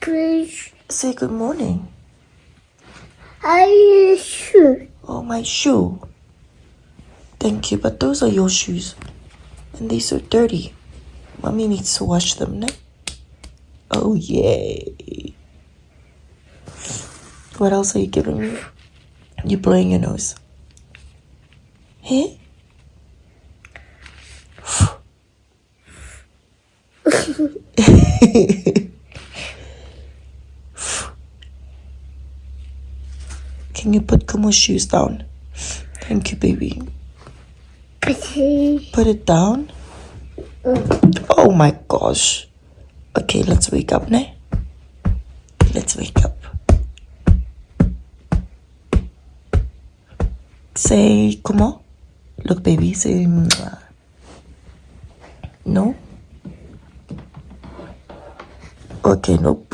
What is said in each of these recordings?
Please. Say good morning. I shoot. Oh, my shoe. Thank you, but those are your shoes. And they're so dirty. Mommy needs to wash them, no? Oh, yay. What else are you giving me? You're blowing your nose. Hey? Can you put Kumo's shoes down? Thank you, baby. Put it down. Oh my gosh. Okay, let's wake up, ne? Let's wake up. Say, Kumo. Look, baby, say, mwah. no? Okay, nope.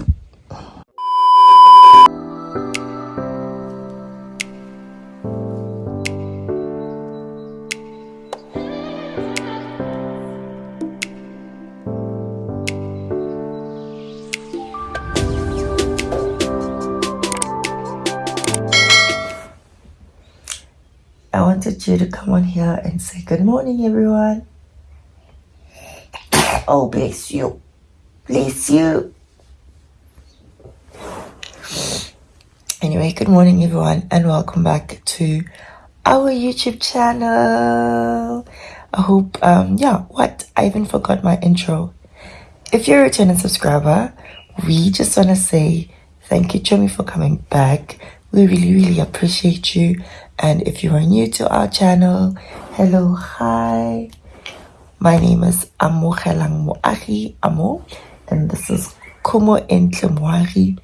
You to come on here and say good morning, everyone. Oh, bless you. Bless you. Anyway, good morning, everyone, and welcome back to our YouTube channel. I hope, um, yeah, what? I even forgot my intro. If you're a returning subscriber, we just want to say thank you, Chomi, for coming back. We really, really appreciate you. And if you are new to our channel, hello, hi. My name is Amogelang Moagi Amo, and this is Kumo Entle Moagi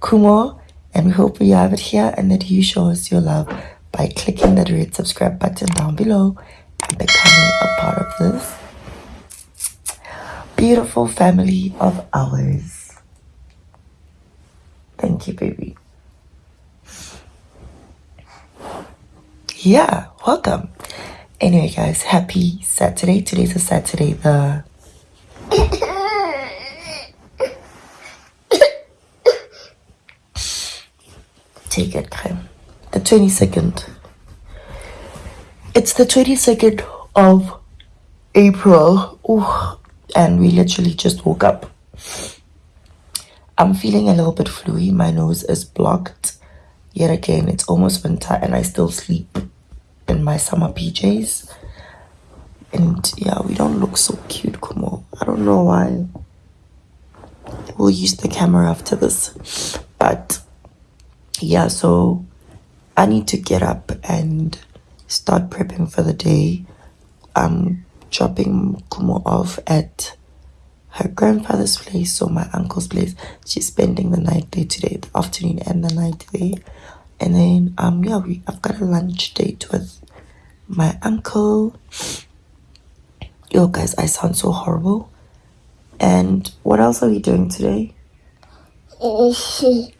Kumo. And we hope you have it here and that you show us your love by clicking that red subscribe button down below and becoming a part of this beautiful family of ours. Thank you, baby. Yeah, welcome. Anyway, guys, happy Saturday. Today's a Saturday, the take it, Krem. The 22nd. It's the 22nd of April. Ooh, and we literally just woke up. I'm feeling a little bit fluey. My nose is blocked. Yet again, it's almost winter and I still sleep in my summer PJs. And yeah, we don't look so cute, Kumo. I don't know why. We'll use the camera after this. But yeah, so I need to get up and start prepping for the day. I'm dropping Kumo off at her grandfather's place, so my uncle's place. She's spending the night there today, the afternoon and the night there. And then um yeah, we I've got a lunch date with my uncle. Yo guys, I sound so horrible. And what else are we doing today?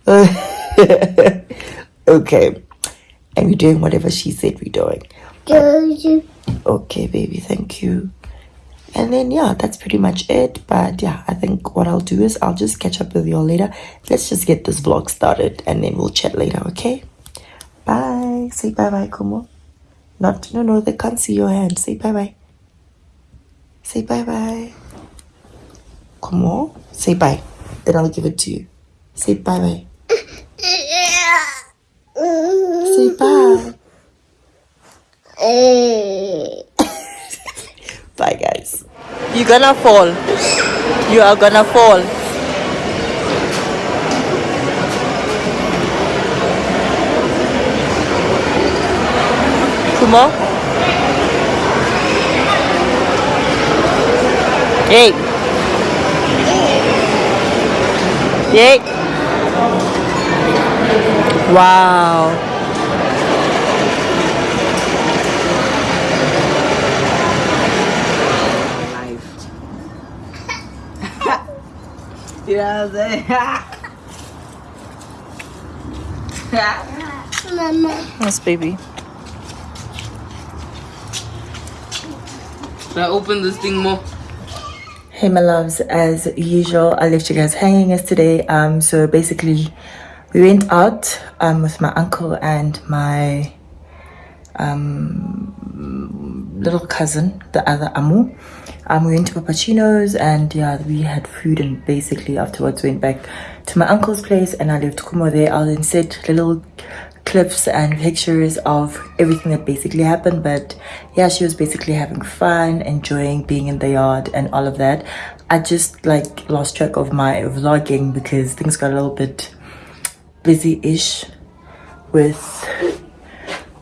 okay. And we're doing whatever she said we're doing. Okay, baby, thank you. And then, yeah, that's pretty much it. But yeah, I think what I'll do is I'll just catch up with you all later. Let's just get this vlog started and then we'll chat later, okay? Bye. Say bye bye, Kumo. Not, no, no, they can't see your hand. Say bye bye. Say bye bye. Come on. say bye. Then I'll give it to you. Say bye bye. Say bye. Bye, guys. You're gonna fall. You are gonna fall. Kumo? Hey. Hey. Wow. You know what I'm saying? Mama. Yes, baby. I open this thing more? Hey my loves, as usual, I left you guys hanging yesterday. Um, so basically, we went out um with my uncle and my um little cousin, the other Amu. Um, we went to Papachino's and yeah, we had food and basically afterwards went back to my uncle's place and I left Kumo there. I'll insert little clips and pictures of everything that basically happened but yeah she was basically having fun enjoying being in the yard and all of that. I just like lost track of my vlogging because things got a little bit busy-ish with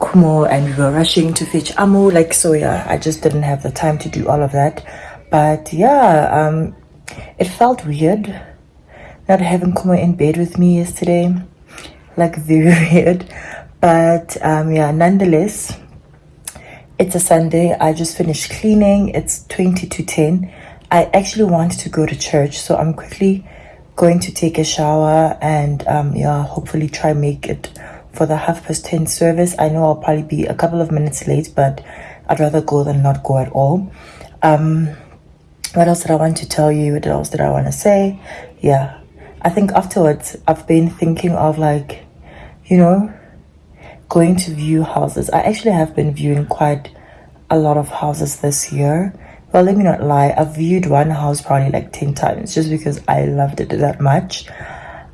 kumo and we were rushing to fetch amu like so yeah i just didn't have the time to do all of that. But yeah um it felt weird not having kumo in bed with me yesterday like very weird but um yeah nonetheless it's a sunday. I just finished cleaning. It's 20 to 10 i actually want to go to church so i'm quickly going to take a shower and um yeah hopefully try make it for the half past 10 service. I know i'll probably be a couple of minutes late but i'd rather go than not go at all. Um what else did i want to tell you? What else did i want to say? Yeah. I think afterwards I've been thinking of like, you know, going to view houses. I actually have been viewing quite a lot of houses this year. Well, let me not lie. I've viewed one house probably like 10 times just because I loved it that much.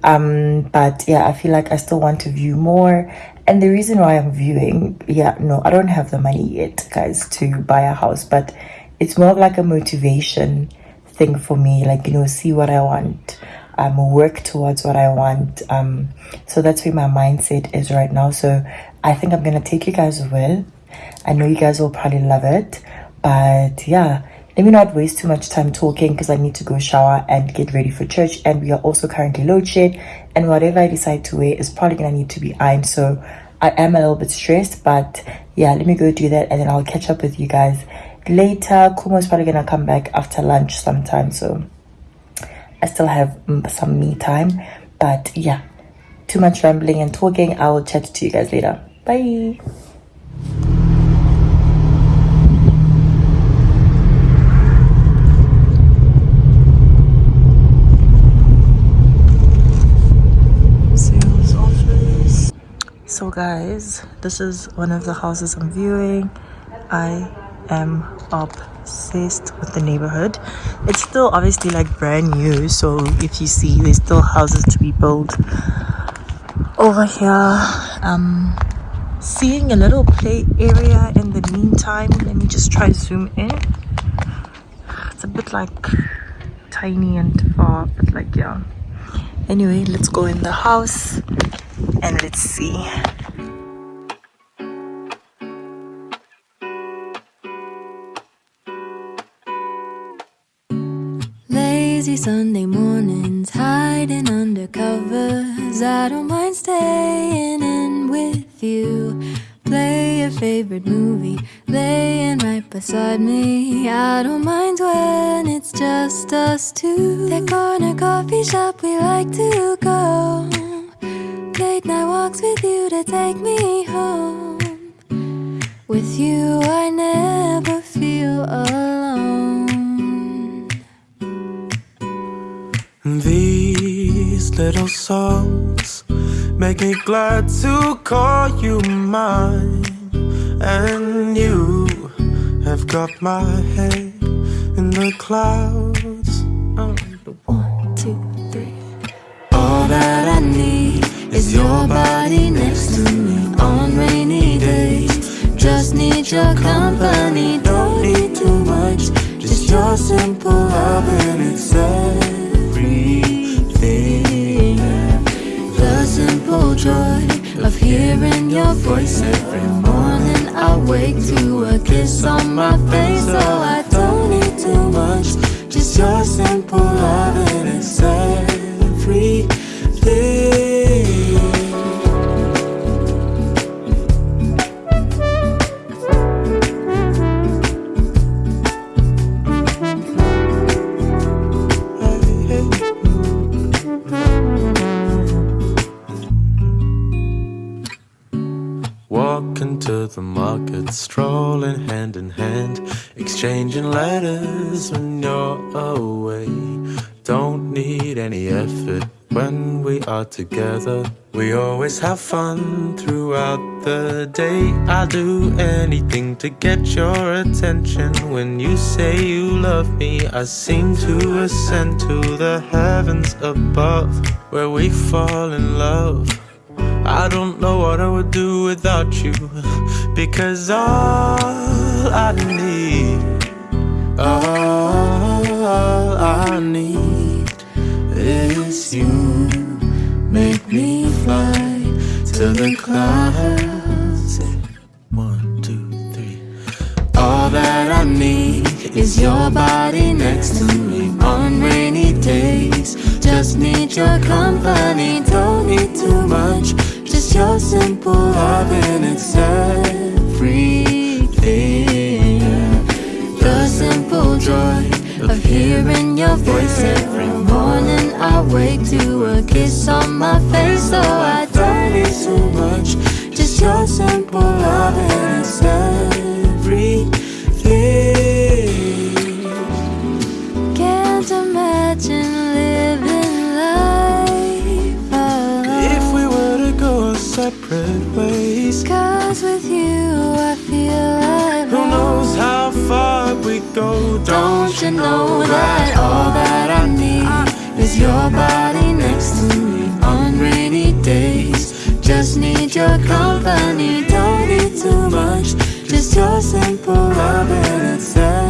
Um, but yeah, I feel like I still want to view more. And the reason why I'm viewing, yeah, no, I don't have the money yet, guys, to buy a house, but it's more of like a motivation thing for me. Like, you know, see what I want um, work towards what I want. Um, so that's where my mindset is right now. So I think I'm gonna take you guys with. I know you guys will probably love it, but yeah, let me not waste too much time talking because I need to go shower and get ready for church. And we are also currently load shed, and whatever I decide to wear is probably gonna need to be ironed. So I am a little bit stressed, but yeah, let me go do that, and then I'll catch up with you guys later. Kumo's probably gonna come back after lunch sometime, so I still have mm, some me time. But yeah, too much rambling and talking. I will chat to you guys later. Bye. So guys, this is one of the houses I'm viewing. I am obsessed with the neighborhood. It's still obviously like brand new so if you see there's still houses to be built over here. Um seeing a little play area in the meantime let me just try zoom in. It's a bit like tiny and far but like yeah. Anyway let's go in the house and let's see covers. I don't mind staying in with you. Play your favorite movie, laying right beside me. I don't mind when it's just us two. That corner coffee shop we like to go. Late night walks with you to take me home. With you, I little songs make me glad to call you mine. And you have got my head in the clouds. One, two, three. All that I need is your body next to me on rainy days. Just need your company, don't need too much. Just your simple love and it's everything. Joy of hearing your voice every morning. I wake to a kiss on my face, so I don't need too much. Just your simple love and it's everything. Letters when oh, you're away. Don't need any effort when we are together. We always have fun throughout the day. I'll do anything to get your attention. When you say you love me, I seem to ascend to the heavens above, where we fall in love. I don't know what I would do without you, because all I need, all I need is you. Make me fly to the clouds. One, two, three. All that I need is your body next to me on rainy days. Just need your company, don't need too much. Just your simple loving, it's everything. Hearing your voice every morning. I wake to a kiss on my face, so I don't need too much. Just your simple loving, it's everything. Can't imagine living life alone. If we were to go separate ways, Cause far we go? Don't you know that all that I need is your body next to me on rainy days? Just need your company, don't need too much. Just your simple love and it's?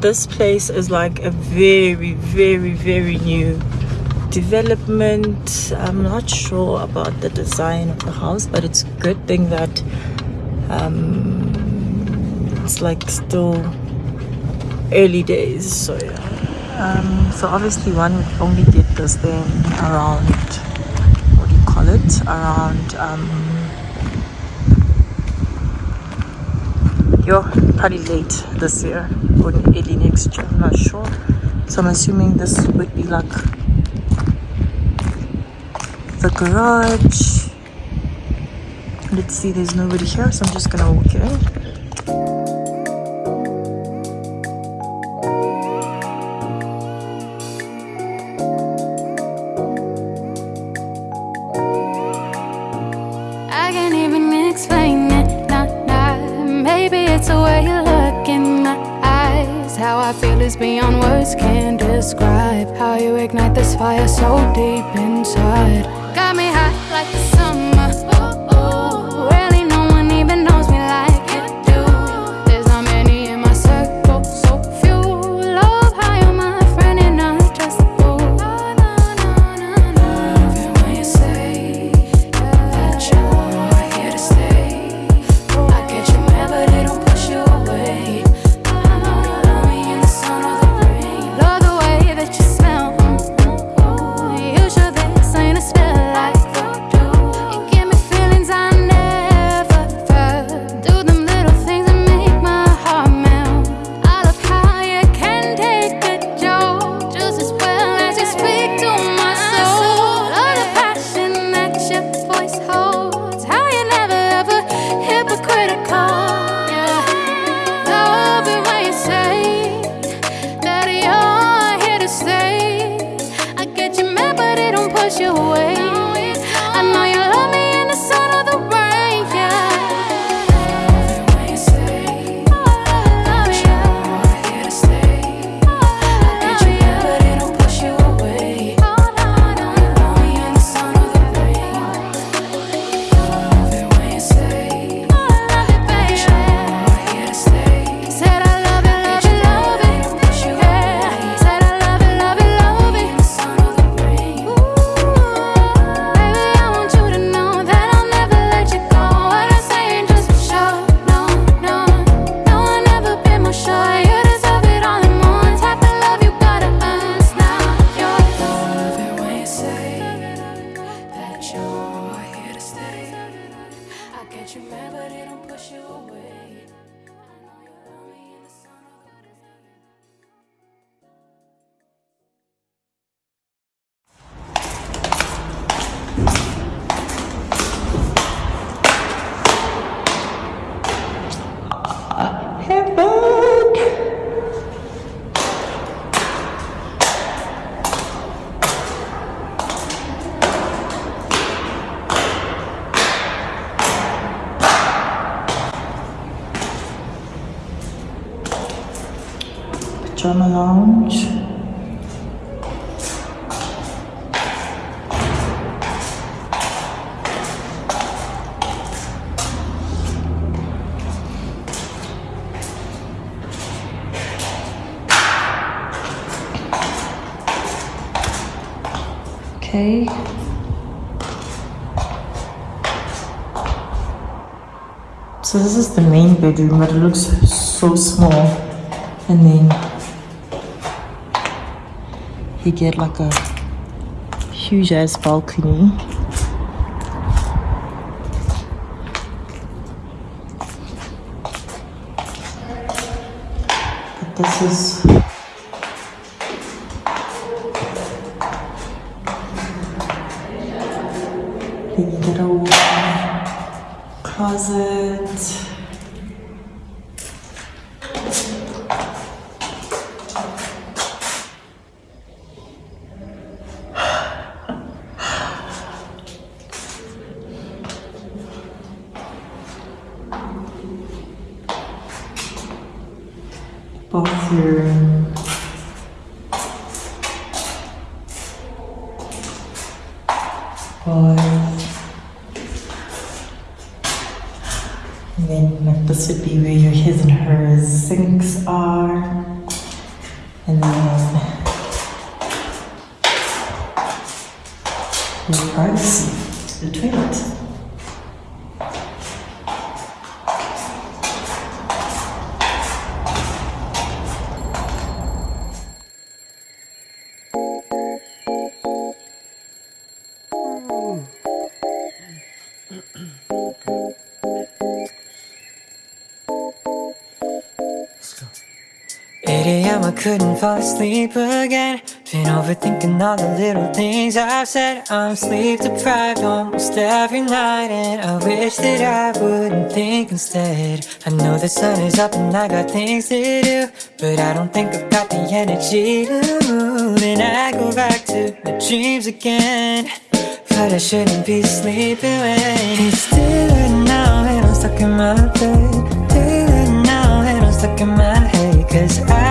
this place is like a very very very new development. I'm not sure about the design of the house but it's a good thing that um, it's like still early days so yeah. Um, so obviously one would only get this thing around what do you call it? Around um, you're pretty late this year early next year. I'm not sure. So I'm assuming this would be like the garage. Let's see, there's nobody here, so I'm just gonna walk in. so deep inside. Drama Lounge. Okay. So this is the main bedroom, but it looks so small. And then he get like a huge ass balcony. But this is then you get a closet. Am, I couldn't fall asleep again. Been overthinking all the little things I've said. I'm sleep deprived almost every night And I wish that I wouldn't think instead. I know the sun is up and I got things to do But I don't think I've got the energy. To move And I go back to my dreams again. But I shouldn't be sleeping when It's still now and I'm stuck in my bed. Still now and I'm stuck in my head Cause I've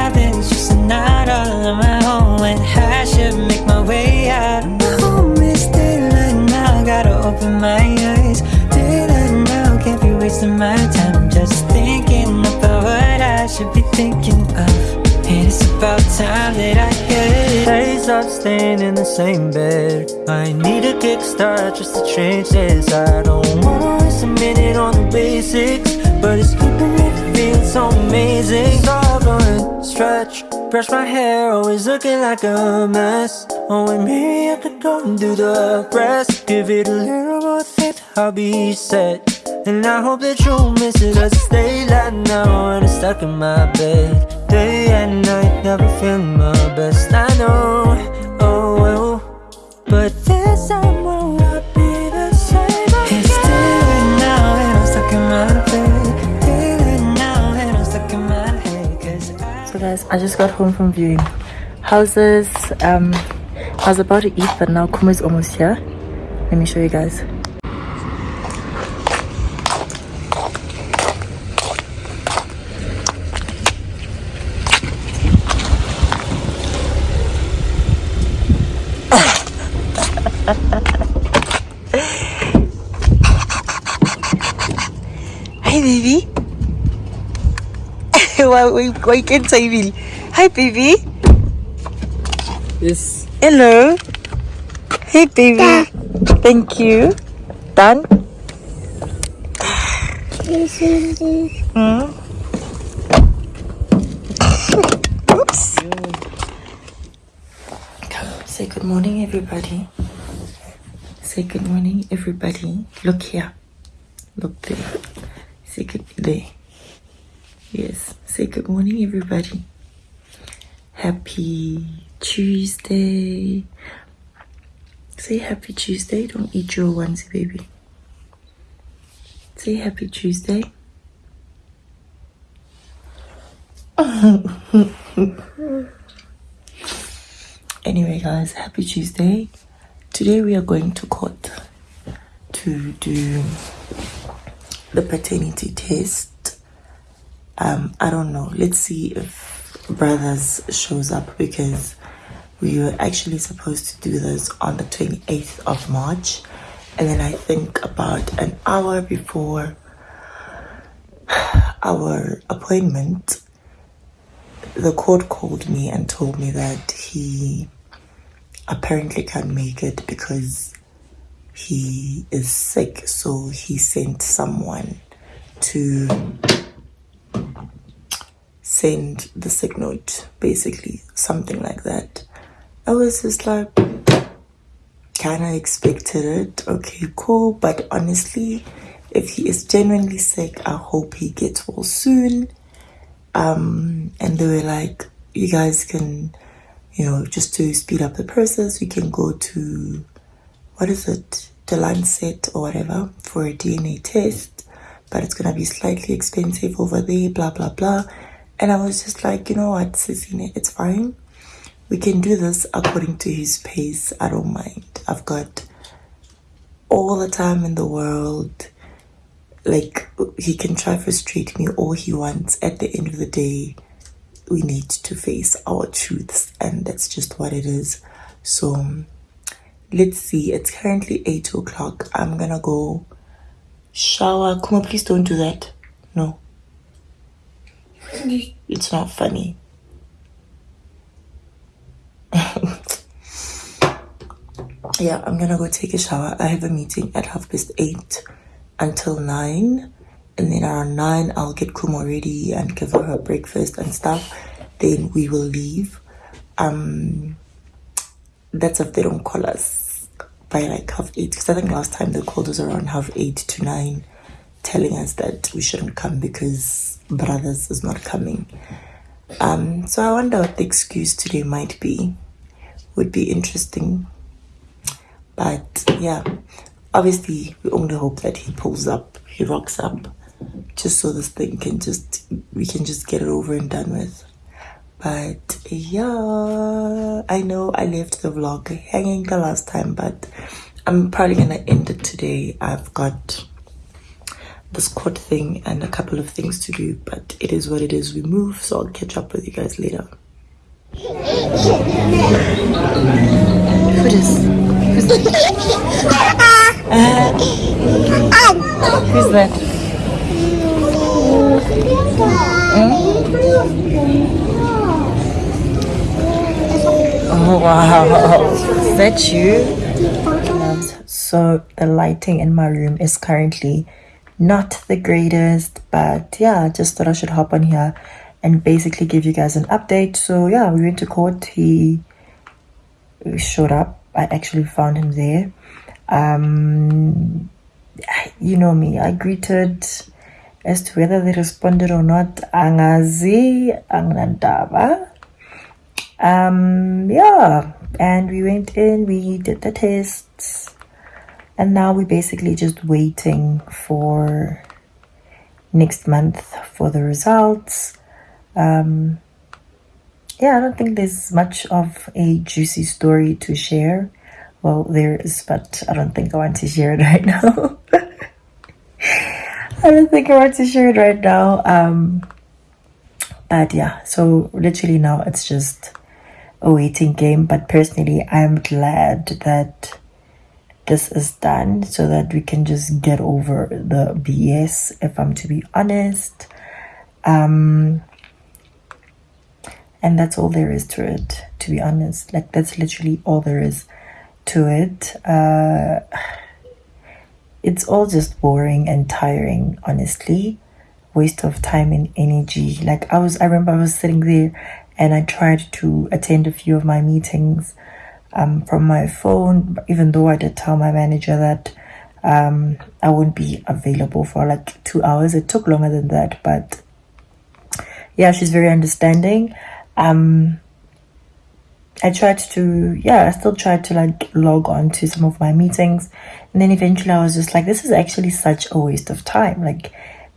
wasting my time. Just thinking about what I should be thinking of. And it's about time that I get Days of staying in the same bed. I need a kickstart just to change this. I don't want to waste a minute on the basics But it's keeping me feeling so amazing. All going stretch Brush my hair, always looking like a mess. Oh, and maybe I could go and do the rest. Give it a little more thought, I'll be set And I hope that you'll miss it Cause it's daylight now and I'm stuck in my bed Day and night, never feeling my best I know, oh well But this time will not be the same It's daylight now and I'm stuck in my bed Daylight now and I'm stuck in my head Cause I So guys, I just got home from viewing houses. Um, I was about to eat, but now Kuma is almost here. Let me show you guys. Hey baby. why, why, why can't I will? Hi baby. Yes. Hello. Hey baby. Thank you. Done? This is the Hmm? Oops. Come, say good morning, everybody. Say good morning, everybody. Look here. Look there. Say good day Yes. Say good morning, everybody. Happy Tuesday. Say happy Tuesday. Don't eat your onesie, baby. Say happy Tuesday. anyway, guys, happy Tuesday. Today we are going to court to do the paternity test. Um, I don't know. Let's see if brothers shows up because we were actually supposed to do this on the 28th of March. And then I think about an hour before our appointment, the court called me and told me that he apparently can't make it because he is sick. So he sent someone to send the sick note, basically, something like that. I was just like, kind of expected it. Okay, cool. But honestly, if he is genuinely sick, I hope he gets well soon. Um, and they were like, you guys can, you know, just to speed up the process, we can go to, what is it, the Lancet or whatever for a DNA test, but it's gonna be slightly expensive over there, blah blah blah. And I was just like, you know what, Sissine, it's fine. We can do this according to his pace. I don't mind. I've got all the time in the world. Like, he can try to frustrate me all he wants. At the end of the day, we need to face our truths, and that's just what it is. So, let's see it's currently eight o'clock. I'm gonna go shower. Kuma please don't do that. No. It's not funny. Yeah i'm gonna go take a shower. I have a meeting at half past eight until nine. And then around nine i'll get kuma ready and give her her breakfast and stuff. Then we will leave. Um that's if they don't call us by like half eight, because I think last time they called us around half eight to nine, telling us that we shouldn't come because brothers is not coming. Um, so I wonder what the excuse today might be. Would be interesting but yeah, obviously, we only hope that he pulls up, he rocks up, just so this thing can just, we can just get it over and done with. But yeah, I know I left the vlog hanging the last time, but I'm probably gonna end it today. I've got this court thing and a couple of things to do, but it is what it is. We move, so I'll catch up with you guys later. Who is? Who's that? Oh wow, is that you? So the lighting in my room is currently not the greatest, but yeah, just thought I should hop on here and basically give you guys an update. So yeah, we went to court. He showed up I actually found him there. Um, you know me, I greeted as to whether they responded or not. Angazi, Angnandaba. Um, yeah, and we went in, we did the tests, and now we're basically just waiting for next month for the results. Um, yeah, I don't think there's much of a juicy story to share. Well, there is, but I don't think I want to share it right now. I don't think I want to share it right now. Um, but yeah, so literally now it's just a waiting game. But personally, I'm glad that this is done so that we can just get over the BS, if I'm to be honest. Um, and that's all there is to it to be honest like that's literally all there is to it uh, it's all just boring and tiring honestly waste of time and energy like i was i remember i was sitting there and i tried to attend a few of my meetings um, from my phone even though i did tell my manager that um, i wouldn't be available for like two hours it took longer than that but yeah she's very understanding um I tried to, yeah, I still tried to like log on to some of my meetings. And then eventually I was just like, this is actually such a waste of time, like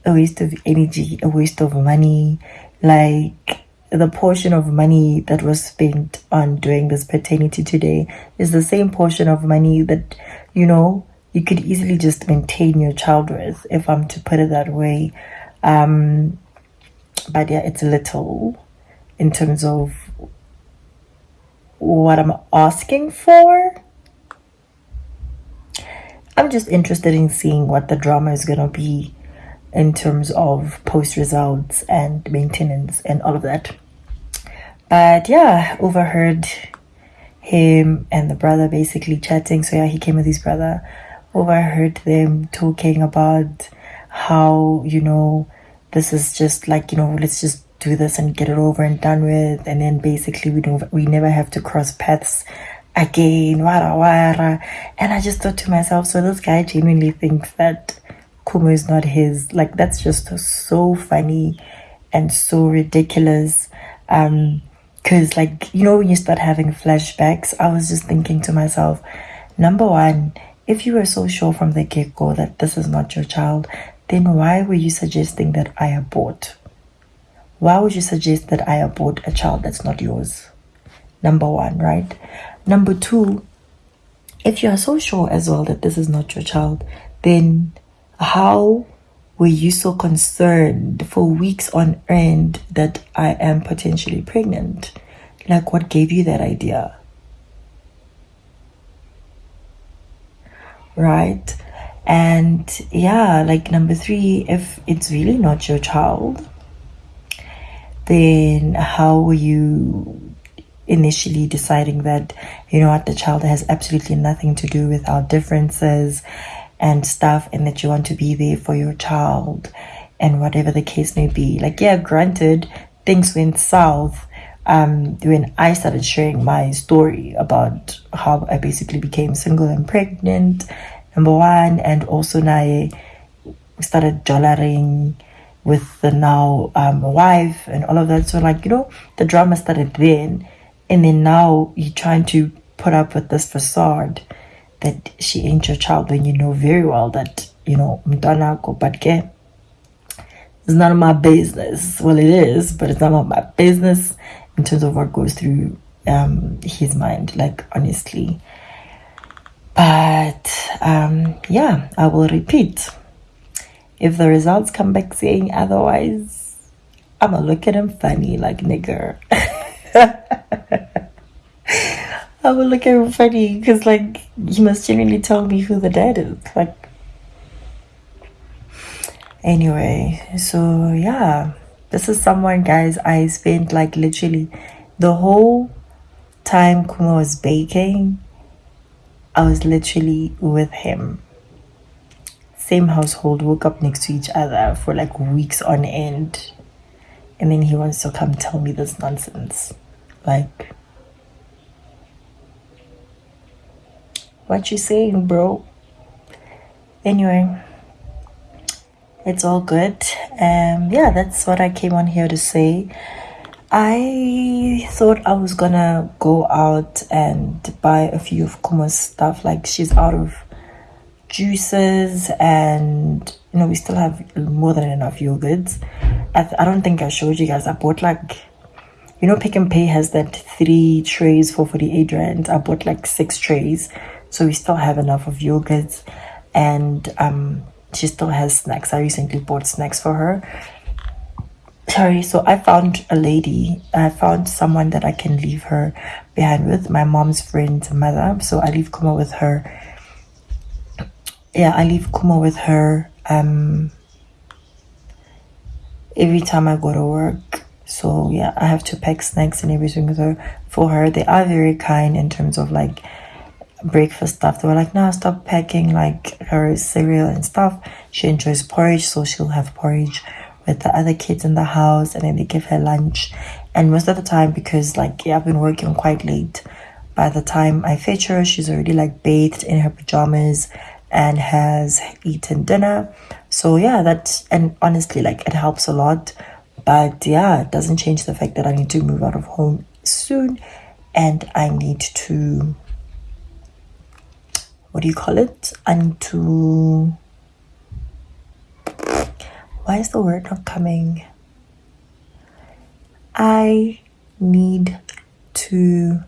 a waste of energy, a waste of money. Like the portion of money that was spent on doing this paternity today is the same portion of money that, you know, you could easily just maintain your child with, if I'm to put it that way. Um, but yeah, it's a little in terms of what I'm asking for. I'm just interested in seeing what the drama is going to be in terms of post results and maintenance and all of that. But yeah, overheard him and the brother basically chatting. So yeah, he came with his brother. Overheard them talking about how, you know, this is just like, you know, let's just do this and get it over and done with. And then basically we don't we never have to cross paths again. Wara wara. And i just thought to myself so this guy genuinely thinks that kumo is not his. Like that's just so funny and so ridiculous. Um because like you know when you start having flashbacks i was just thinking to myself number one if you were so sure from the get-go that this is not your child then why were you suggesting that i abort why would you suggest that I abort a child that's not yours? Number one, right? Number two, if you are so sure as well that this is not your child, then how were you so concerned for weeks on end that I am potentially pregnant? Like, what gave you that idea? Right? And yeah, like number three, if it's really not your child, then how were you initially deciding that you know what the child has absolutely nothing to do with our differences and stuff and that you want to be there for your child and whatever the case may be like yeah granted things went south um, when I started sharing my story about how I basically became single and pregnant, number one, and also now we started jollering with the now um, wife and all of that. So, like, you know, the drama started then, and then now you're trying to put up with this facade that she ain't your child when you know very well that, you know, mtanako, but it's none of my business. Well, it is, but it's none of my business in terms of what goes through um, his mind, like honestly. But um, yeah, I will repeat. If the results come back saying otherwise, I'm gonna look at him funny, like nigger. I will look at him funny because, like, you must genuinely tell me who the dad is. Like, anyway, so yeah. This is someone, guys, I spent like literally the whole time Kuma was baking. I was literally with him. Same household, woke up next to each other for like weeks on end. And then he wants to come tell me this nonsense. Like, what you saying, bro? Anyway it's all good. Um yeah that's what i came on here to say. I thought i was gonna go out and buy a few of kuma's stuff. Like she's out of juices and you know we still have more than enough yogurts. I, I don't think i showed you guys. I bought like you know Pick n Pay has that three trays for 48 rand. I bought like six trays so we still have enough of yogurts and um she still has snacks. I recently bought snacks for her. Sorry, so I found a lady. I found someone that I can leave her behind with. My mom's friend's mother. So I leave Kuma with her. Yeah, I leave Kuma with her um every time I go to work. So yeah, I have to pack snacks and everything with her for her. They are very kind in terms of like breakfast stuff. They were like, no, stop packing like her cereal and stuff. She enjoys porridge, so she'll have porridge with the other kids in the house and then they give her lunch. And most of the time, because like yeah, I've been working quite late, by the time I fetch her, she's already like bathed in her pajamas and has eaten dinner. So yeah, that and honestly, like it helps a lot. But yeah, it doesn't change the fact that I need to move out of home soon and I need to what do you call it? And to why is the word not coming? I need to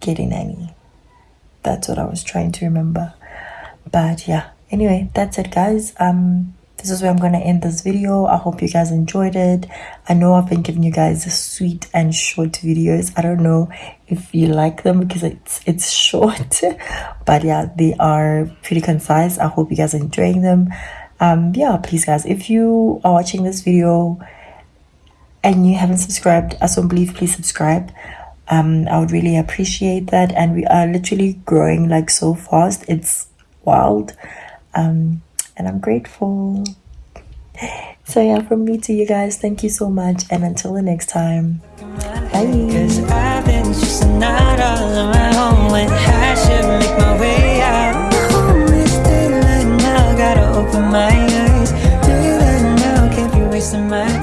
get a nanny. That's what I was trying to remember. But yeah, anyway, that's it, guys. Um, this is where I'm going to end this video. I hope you guys enjoyed it. I know I've been giving you guys sweet and short videos. I don't know if you like them because it's it's short. but yeah, they are pretty concise. I hope you guys are enjoying them. Um, yeah, please guys, if you are watching this video and you haven't subscribed, I don't believe please subscribe. Um, I would really appreciate that. And we are literally growing like so fast. It's wild. Um, and I'm grateful. So yeah, from me to you guys, thank you so much, and until the next time, bye.